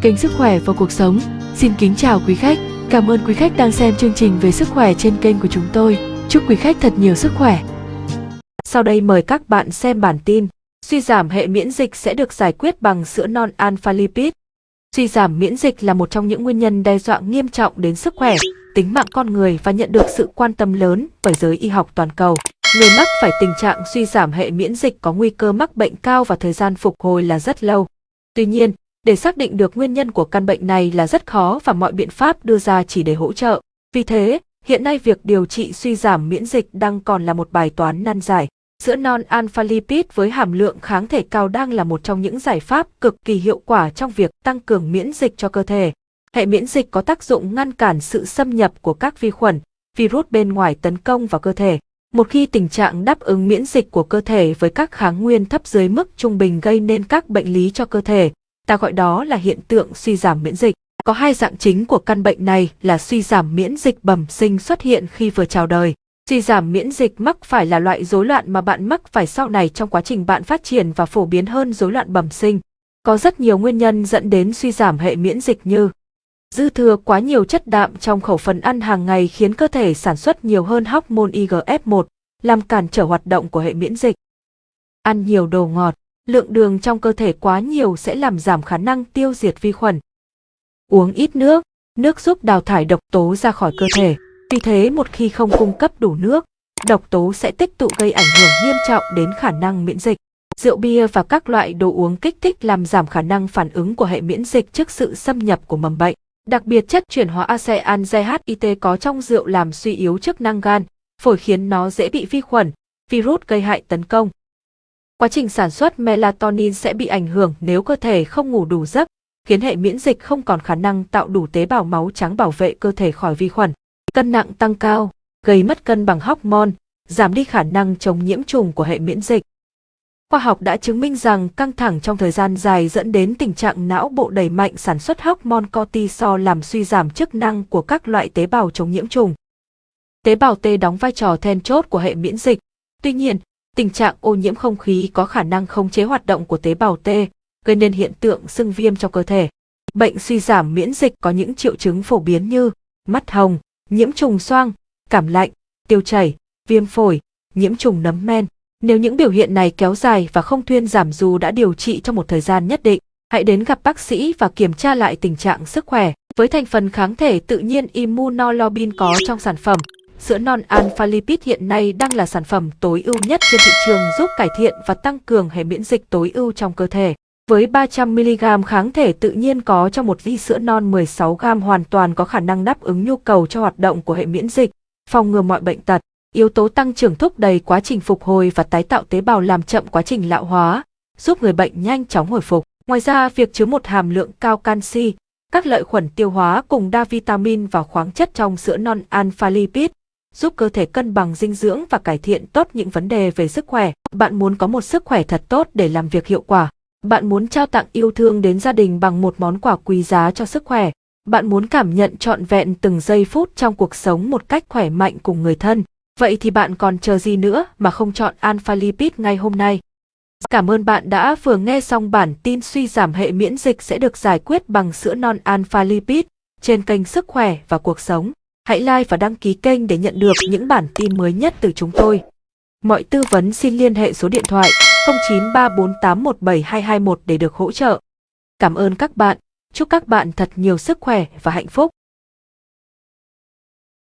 kênh Sức khỏe và cuộc sống. Xin kính chào quý khách. Cảm ơn quý khách đang xem chương trình về sức khỏe trên kênh của chúng tôi. Chúc quý khách thật nhiều sức khỏe. Sau đây mời các bạn xem bản tin. Suy giảm hệ miễn dịch sẽ được giải quyết bằng sữa non alpha lipid. Suy giảm miễn dịch là một trong những nguyên nhân đe dọa nghiêm trọng đến sức khỏe, tính mạng con người và nhận được sự quan tâm lớn bởi giới y học toàn cầu. Người mắc phải tình trạng suy giảm hệ miễn dịch có nguy cơ mắc bệnh cao và thời gian phục hồi là rất lâu. Tuy nhiên, để xác định được nguyên nhân của căn bệnh này là rất khó và mọi biện pháp đưa ra chỉ để hỗ trợ. Vì thế, hiện nay việc điều trị suy giảm miễn dịch đang còn là một bài toán nan giải. Sữa non alpha lipid với hàm lượng kháng thể cao đang là một trong những giải pháp cực kỳ hiệu quả trong việc tăng cường miễn dịch cho cơ thể. Hệ miễn dịch có tác dụng ngăn cản sự xâm nhập của các vi khuẩn, virus bên ngoài tấn công vào cơ thể. Một khi tình trạng đáp ứng miễn dịch của cơ thể với các kháng nguyên thấp dưới mức trung bình gây nên các bệnh lý cho cơ thể, ta gọi đó là hiện tượng suy giảm miễn dịch. Có hai dạng chính của căn bệnh này là suy giảm miễn dịch bẩm sinh xuất hiện khi vừa chào đời. Suy giảm miễn dịch mắc phải là loại rối loạn mà bạn mắc phải sau này trong quá trình bạn phát triển và phổ biến hơn rối loạn bẩm sinh. Có rất nhiều nguyên nhân dẫn đến suy giảm hệ miễn dịch như Dư thừa quá nhiều chất đạm trong khẩu phần ăn hàng ngày khiến cơ thể sản xuất nhiều hơn hormone IGF-1, làm cản trở hoạt động của hệ miễn dịch. Ăn nhiều đồ ngọt, lượng đường trong cơ thể quá nhiều sẽ làm giảm khả năng tiêu diệt vi khuẩn. Uống ít nước, nước giúp đào thải độc tố ra khỏi cơ thể. Vì thế một khi không cung cấp đủ nước, độc tố sẽ tích tụ gây ảnh hưởng nghiêm trọng đến khả năng miễn dịch. Rượu bia và các loại đồ uống kích thích làm giảm khả năng phản ứng của hệ miễn dịch trước sự xâm nhập của mầm bệnh. Đặc biệt chất chuyển hóa ASEAN GHIT có trong rượu làm suy yếu chức năng gan, phổi khiến nó dễ bị vi khuẩn, virus gây hại tấn công. Quá trình sản xuất melatonin sẽ bị ảnh hưởng nếu cơ thể không ngủ đủ giấc, khiến hệ miễn dịch không còn khả năng tạo đủ tế bào máu trắng bảo vệ cơ thể khỏi vi khuẩn. Cân nặng tăng cao, gây mất cân bằng hormone, giảm đi khả năng chống nhiễm trùng của hệ miễn dịch. Khoa học đã chứng minh rằng căng thẳng trong thời gian dài dẫn đến tình trạng não bộ đẩy mạnh sản xuất hormone cortisol làm suy giảm chức năng của các loại tế bào chống nhiễm trùng. Tế bào T đóng vai trò then chốt của hệ miễn dịch. Tuy nhiên, tình trạng ô nhiễm không khí có khả năng khống chế hoạt động của tế bào T, gây nên hiện tượng sưng viêm trong cơ thể. Bệnh suy giảm miễn dịch có những triệu chứng phổ biến như mắt hồng, nhiễm trùng xoang, cảm lạnh, tiêu chảy, viêm phổi, nhiễm trùng nấm men. Nếu những biểu hiện này kéo dài và không thuyên giảm dù đã điều trị trong một thời gian nhất định, hãy đến gặp bác sĩ và kiểm tra lại tình trạng sức khỏe. Với thành phần kháng thể tự nhiên immunoglobulin có trong sản phẩm, sữa non alpha lipid hiện nay đang là sản phẩm tối ưu nhất trên thị trường giúp cải thiện và tăng cường hệ miễn dịch tối ưu trong cơ thể. Với 300mg kháng thể tự nhiên có trong một ly sữa non 16g hoàn toàn có khả năng đáp ứng nhu cầu cho hoạt động của hệ miễn dịch, phòng ngừa mọi bệnh tật. Yếu tố tăng trưởng thúc đẩy quá trình phục hồi và tái tạo tế bào làm chậm quá trình lão hóa, giúp người bệnh nhanh chóng hồi phục. Ngoài ra, việc chứa một hàm lượng cao canxi, các lợi khuẩn tiêu hóa cùng đa vitamin và khoáng chất trong sữa non alpha lipid giúp cơ thể cân bằng dinh dưỡng và cải thiện tốt những vấn đề về sức khỏe. Bạn muốn có một sức khỏe thật tốt để làm việc hiệu quả. Bạn muốn trao tặng yêu thương đến gia đình bằng một món quà quý giá cho sức khỏe. Bạn muốn cảm nhận trọn vẹn từng giây phút trong cuộc sống một cách khỏe mạnh cùng người thân. Vậy thì bạn còn chờ gì nữa mà không chọn Alpha Lipid ngay hôm nay? Cảm ơn bạn đã vừa nghe xong bản tin suy giảm hệ miễn dịch sẽ được giải quyết bằng sữa non Alpha Lipid trên kênh Sức khỏe và cuộc sống. Hãy like và đăng ký kênh để nhận được những bản tin mới nhất từ chúng tôi. Mọi tư vấn xin liên hệ số điện thoại 0934817221 để được hỗ trợ. Cảm ơn các bạn. Chúc các bạn thật nhiều sức khỏe và hạnh phúc.